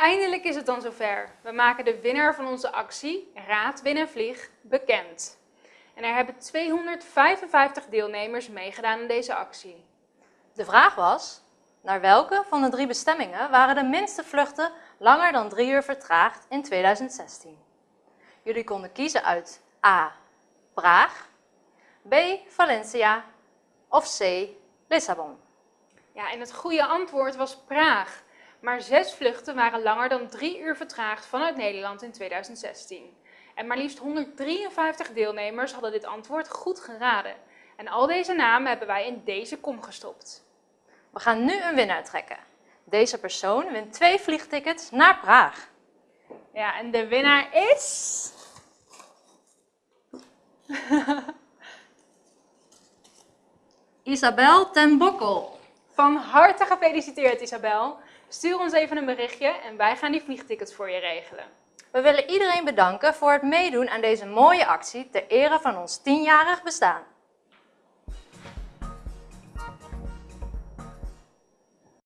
Eindelijk is het dan zover. We maken de winnaar van onze actie, Raad Win en Vlieg, bekend. En er hebben 255 deelnemers meegedaan aan deze actie. De vraag was, naar welke van de drie bestemmingen waren de minste vluchten langer dan drie uur vertraagd in 2016? Jullie konden kiezen uit A. Praag, B. Valencia of C. Lissabon. Ja, en het goede antwoord was Praag. Maar zes vluchten waren langer dan drie uur vertraagd vanuit Nederland in 2016. En maar liefst 153 deelnemers hadden dit antwoord goed geraden. En al deze namen hebben wij in deze kom gestopt. We gaan nu een winnaar trekken. Deze persoon wint twee vliegtickets naar Praag. Ja, en de winnaar is... Isabel ten Bokkel. Van harte gefeliciteerd Isabel. Stuur ons even een berichtje en wij gaan die vliegtickets voor je regelen. We willen iedereen bedanken voor het meedoen aan deze mooie actie ter ere van ons tienjarig bestaan.